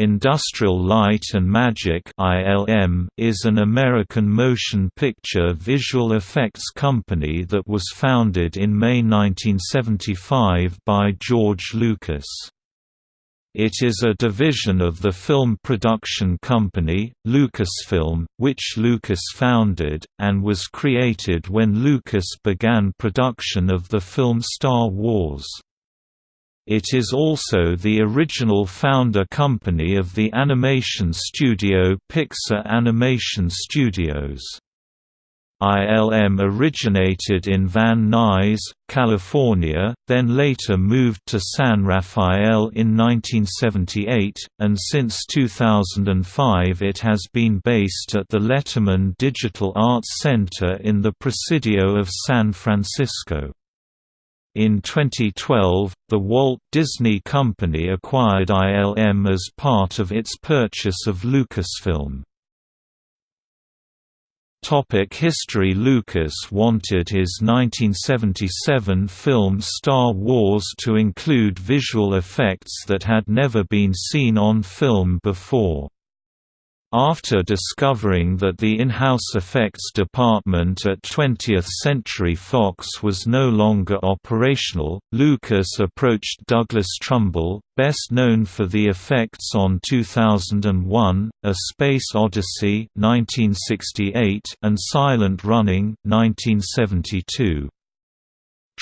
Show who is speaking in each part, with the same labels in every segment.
Speaker 1: Industrial Light and Magic is an American motion picture visual effects company that was founded in May 1975 by George Lucas. It is a division of the film production company, Lucasfilm, which Lucas founded, and was created when Lucas began production of the film Star Wars. It is also the original founder company of the animation studio Pixar Animation Studios. ILM originated in Van Nuys, California, then later moved to San Rafael in 1978, and since 2005 it has been based at the Letterman Digital Arts Center in the Presidio of San Francisco. In 2012, the Walt Disney Company acquired ILM as part of its purchase of Lucasfilm. Topic history Lucas wanted his 1977 film Star Wars to include visual effects that had never been seen on film before. After discovering that the in-house effects department at 20th Century Fox was no longer operational, Lucas approached Douglas Trumbull, best known for the effects on 2001, A Space Odyssey 1968 and Silent Running 1972.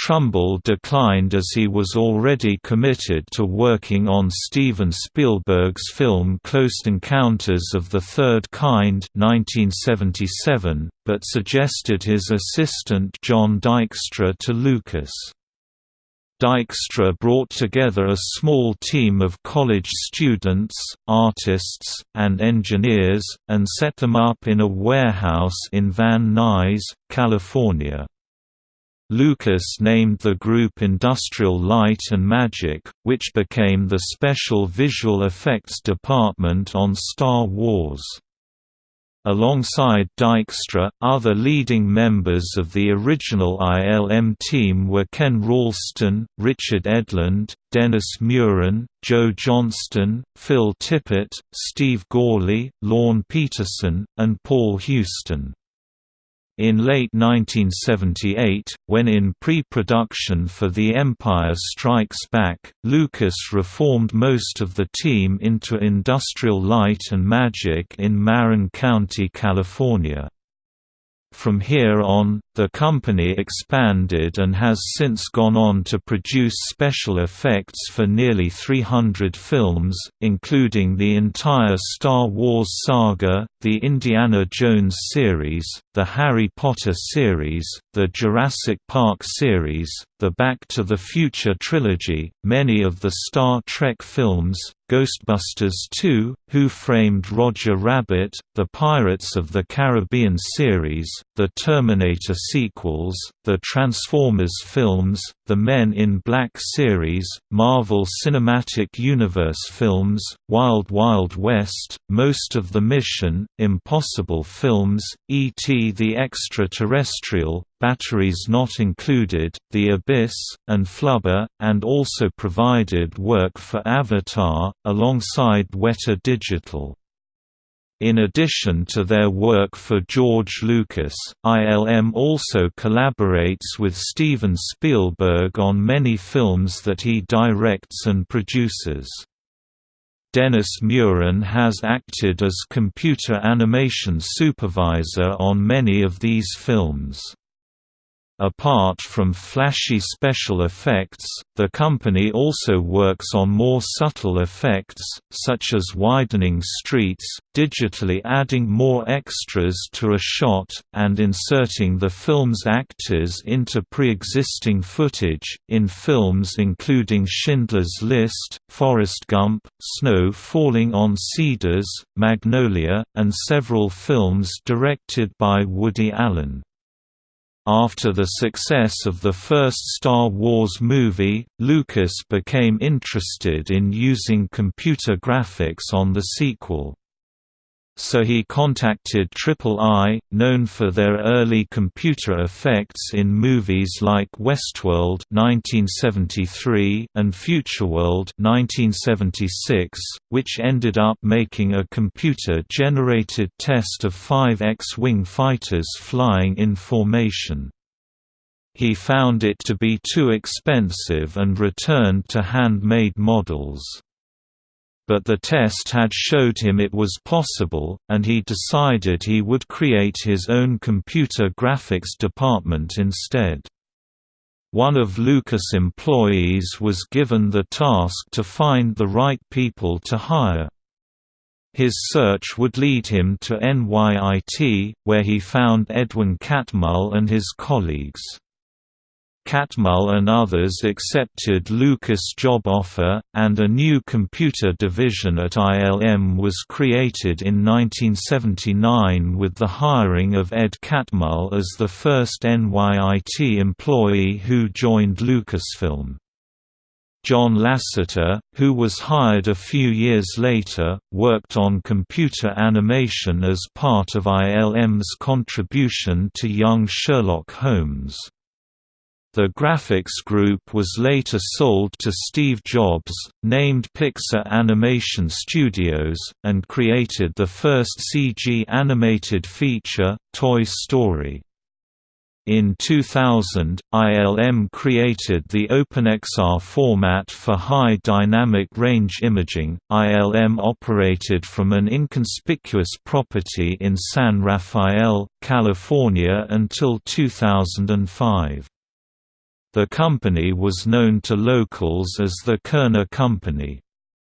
Speaker 1: Trumbull declined as he was already committed to working on Steven Spielberg's film Close Encounters of the Third Kind 1977, but suggested his assistant John Dykstra to Lucas. Dykstra brought together a small team of college students, artists, and engineers, and set them up in a warehouse in Van Nuys, California. Lucas named the group Industrial Light and Magic, which became the special visual effects department on Star Wars. Alongside Dykstra, other leading members of the original ILM team were Ken Ralston, Richard Edlund, Dennis Muren, Joe Johnston, Phil Tippett, Steve Gawley, Lorne Peterson, and Paul Huston. In late 1978, when in pre-production for The Empire Strikes Back, Lucas reformed most of the team into Industrial Light and Magic in Marin County, California. From here on, the company expanded and has since gone on to produce special effects for nearly 300 films, including the entire Star Wars saga, the Indiana Jones series, the Harry Potter series, the Jurassic Park series, the Back to the Future trilogy, many of the Star Trek films, Ghostbusters 2, Who Framed Roger Rabbit, the Pirates of the Caribbean series, the Terminator sequels, the Transformers films, the Men in Black series, Marvel Cinematic Universe films, Wild Wild West, most of the Mission, Impossible films, E.T. the Extraterrestrial, Batteries Not Included, The Abyss, and Flubber, and also provided work for Avatar, alongside Weta Digital. In addition to their work for George Lucas, ILM also collaborates with Steven Spielberg on many films that he directs and produces. Dennis Muren has acted as computer animation supervisor on many of these films. Apart from flashy special effects, the company also works on more subtle effects, such as widening streets, digitally adding more extras to a shot, and inserting the film's actors into pre-existing footage, in films including Schindler's List, Forrest Gump, Snow Falling on Cedars, Magnolia, and several films directed by Woody Allen. After the success of the first Star Wars movie, Lucas became interested in using computer graphics on the sequel. So he contacted Triple I, known for their early computer effects in movies like Westworld (1973) and Futureworld (1976), which ended up making a computer-generated test of five X-wing fighters flying in formation. He found it to be too expensive and returned to hand-made models but the test had showed him it was possible, and he decided he would create his own computer graphics department instead. One of Lucas' employees was given the task to find the right people to hire. His search would lead him to NYIT, where he found Edwin Catmull and his colleagues. Catmull and others accepted Lucas' job offer, and a new computer division at ILM was created in 1979 with the hiring of Ed Catmull as the first NYIT employee who joined Lucasfilm. John Lasseter, who was hired a few years later, worked on computer animation as part of ILM's contribution to young Sherlock Holmes. The graphics group was later sold to Steve Jobs, named Pixar Animation Studios, and created the first CG animated feature, Toy Story. In 2000, ILM created the OpenEXR format for high dynamic range imaging. ILM operated from an inconspicuous property in San Rafael, California until 2005. The company was known to locals as the Kerner Company.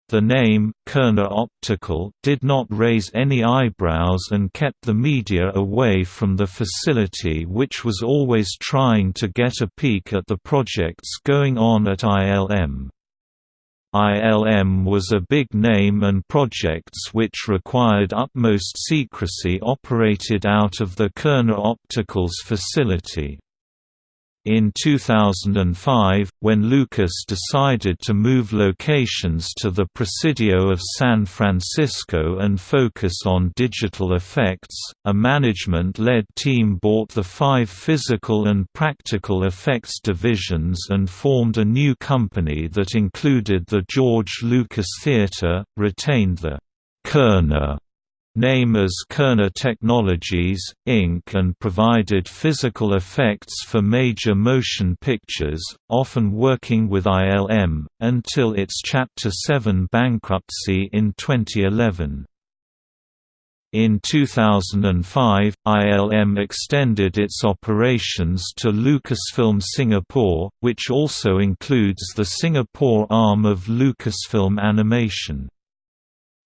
Speaker 1: The name, Kerner Optical, did not raise any eyebrows and kept the media away from the facility which was always trying to get a peek at the projects going on at ILM. ILM was a big name and projects which required utmost secrecy operated out of the Kerner Optical's facility. In 2005, when Lucas decided to move locations to the Presidio of San Francisco and focus on digital effects, a management-led team bought the five physical and practical effects divisions and formed a new company that included the George Lucas Theatre, retained the Kerner name as Kerner Technologies, Inc. and provided physical effects for major motion pictures, often working with ILM, until its Chapter 7 bankruptcy in 2011. In 2005, ILM extended its operations to Lucasfilm Singapore, which also includes the Singapore arm of Lucasfilm Animation.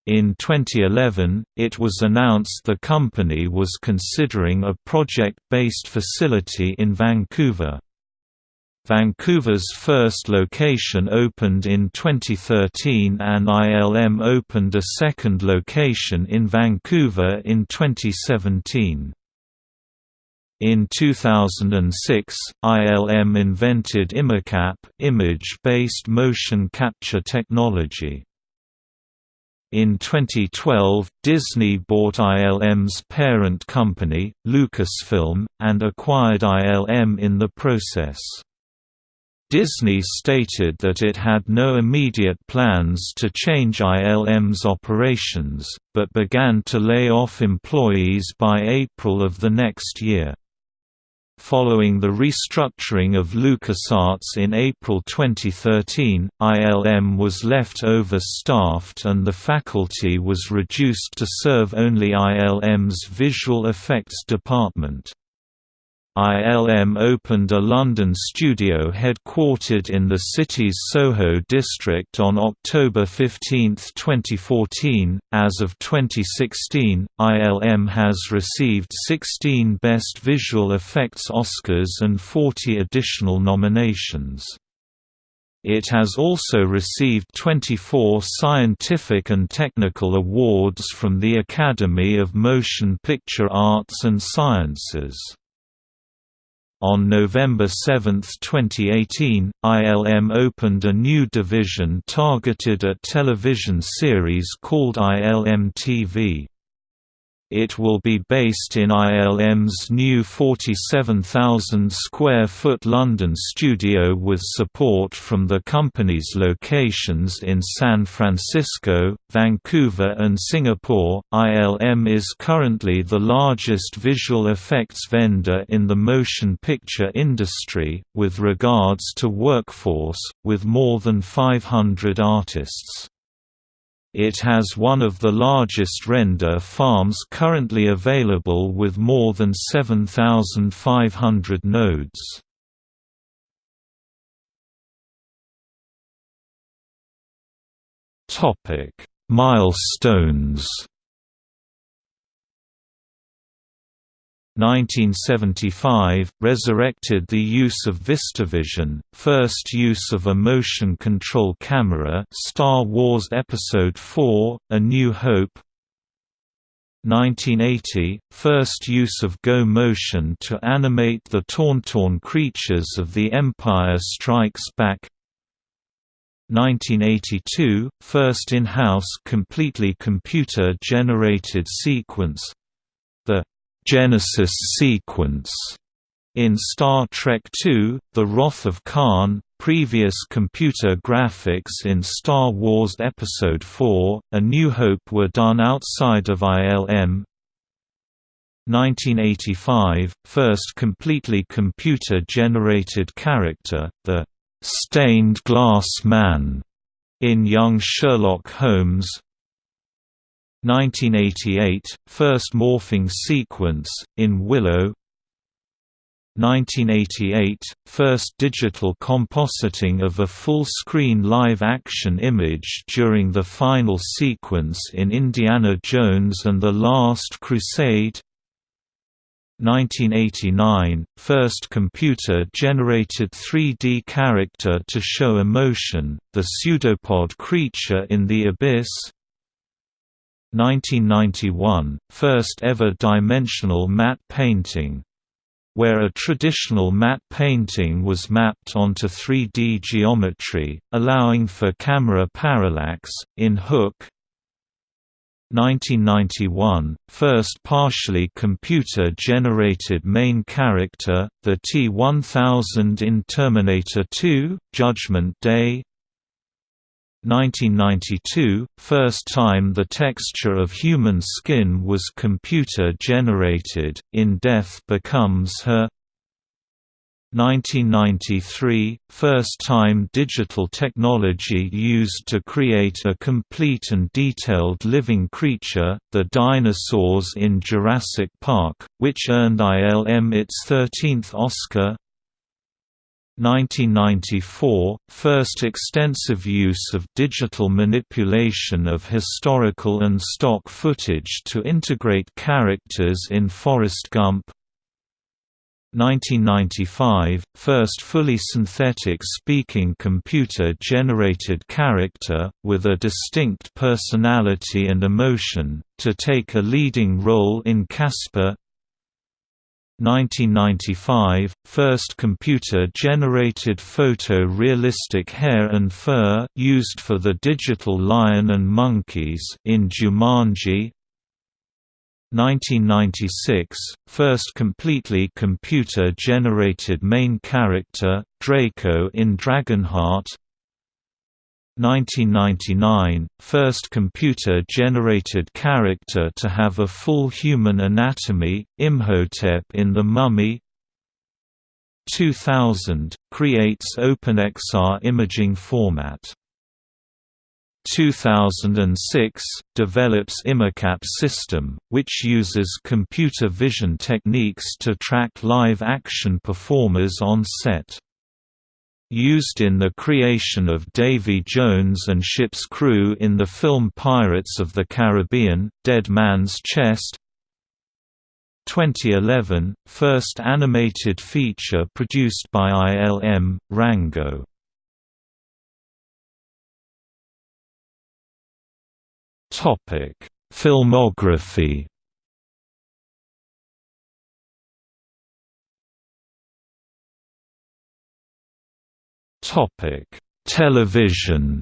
Speaker 1: In 2011, it was announced the company was considering a project-based facility in Vancouver. Vancouver's first location opened in 2013 and ILM opened a second location in Vancouver in 2017. In 2006, ILM invented iMoCap image-based motion capture technology. In 2012, Disney bought ILM's parent company, Lucasfilm, and acquired ILM in the process. Disney stated that it had no immediate plans to change ILM's operations, but began to lay off employees by April of the next year. Following the restructuring of LucasArts in April 2013, ILM was left overstaffed and the faculty was reduced to serve only ILM's visual effects department. ILM opened a London studio headquartered in the city's Soho district on October 15, 2014. As of 2016, ILM has received 16 Best Visual Effects Oscars and 40 additional nominations. It has also received 24 scientific and technical awards from the Academy of Motion Picture Arts and Sciences. On November 7, 2018, ILM opened a new division targeted at television series called ILM TV. It will be based in ILM's new 47,000 square foot London studio with support from the company's locations in San Francisco, Vancouver, and Singapore. ILM is currently the largest visual effects vendor in the motion picture industry, with regards to workforce, with more than 500 artists. It has one of the largest render farms currently available with more than 7,500 nodes. Milestones 1975, resurrected the use of VistaVision, first use of a motion control camera Star Wars Episode IV, A New Hope. 1980, first use of Go Motion to animate the Tauntaun creatures of The Empire Strikes Back. 1982, first in-house completely computer-generated sequence Genesis sequence in Star Trek II, The Wrath of Khan, previous computer graphics in Star Wars Episode IV, A New Hope were done outside of ILM. 1985, first completely computer-generated character, the «stained glass man» in Young Sherlock Holmes 1988 – First morphing sequence, in Willow. 1988 – First digital compositing of a full-screen live-action image during the final sequence in Indiana Jones and the Last Crusade. 1989 – First computer-generated 3D character to show emotion, the pseudopod creature in the Abyss 1991 – First ever dimensional matte painting. Where a traditional matte painting was mapped onto 3D geometry, allowing for camera parallax, in Hook 1991 – First partially computer-generated main character, the T-1000 in Terminator 2, Judgment Day 1992 – First time the texture of human skin was computer-generated, in Death Becomes Her. 1993 – First time digital technology used to create a complete and detailed living creature, the dinosaurs in Jurassic Park, which earned ILM its 13th Oscar 1994 – First extensive use of digital manipulation of historical and stock footage to integrate characters in Forrest Gump. 1995 – First fully synthetic speaking computer-generated character, with a distinct personality and emotion, to take a leading role in Casper 1995 – First computer-generated photo-realistic hair and fur used for the digital lion and monkeys in Jumanji. 1996 – First completely computer-generated main character, Draco in Dragonheart 1999 – First computer-generated character to have a full human anatomy, Imhotep in The Mummy. 2000 – Creates OpenEXR imaging format. 2006 – Develops iMoCap system, which uses computer vision techniques to track live-action performers on set used in the creation of Davy Jones and ship's crew in the film Pirates of the Caribbean, Dead Man's Chest. 2011 – First animated feature produced by ILM, Rango. Filmography Topic: Television.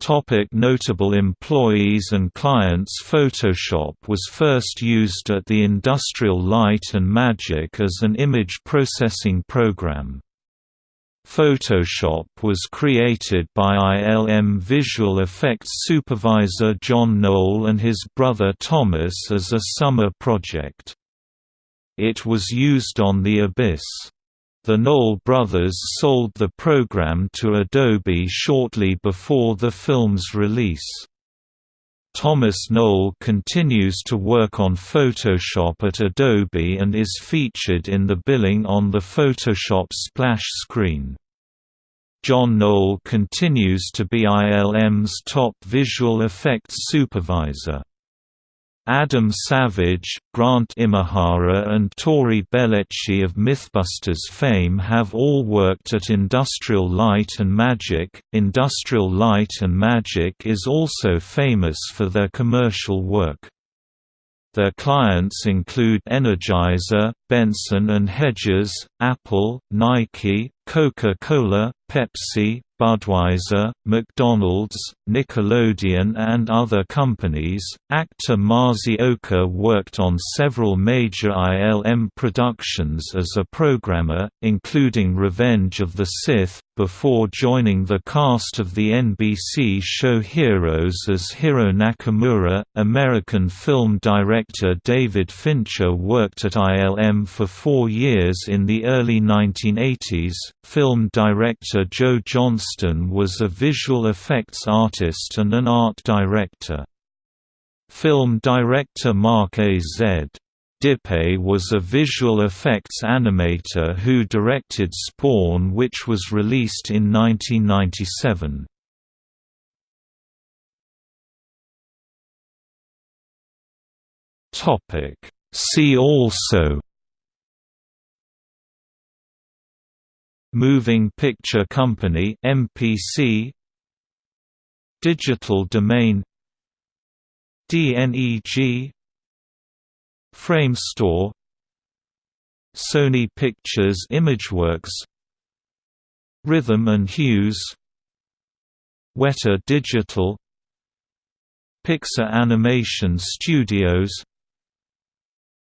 Speaker 1: Topic notable employees and clients Photoshop was first used at the Industrial Light and Magic as an image processing program. Photoshop was created by ILM visual effects supervisor John Knoll and his brother Thomas as a summer project. It was used on The Abyss. The Knoll brothers sold the program to Adobe shortly before the film's release. Thomas Knoll continues to work on Photoshop at Adobe and is featured in the billing on the Photoshop splash screen. John Knoll continues to be ILM's top visual effects supervisor. Adam Savage, Grant Imahara and Tory Belleci of Mythbusters fame have all worked at Industrial Light and Magic. Industrial Light and Magic is also famous for their commercial work. Their clients include Energizer, Benson and Hedges, Apple, Nike, Coca-Cola, Pepsi, Budweiser, McDonald's, Nickelodeon and other companies. Actor Masi Oka worked on several major ILM productions as a programmer, including Revenge of the Sith, before joining the cast of the NBC show Heroes as Hiro Nakamura. American film director David Fincher worked at ILM for four years in the early 1980s. Film director Joe Johnston was a visual effects artist and an art director. Film director Mark A. Z. Dippé was a visual effects animator who directed Spawn which was released in 1997. See also Moving Picture Company MPC Digital Domain DNEG Framestore Sony Pictures Imageworks Rhythm and Hues Weta Digital Pixar Animation Studios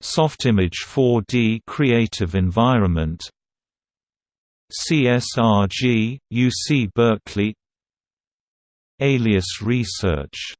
Speaker 1: Softimage 4D Creative Environment CSRG, UC Berkeley Alias Research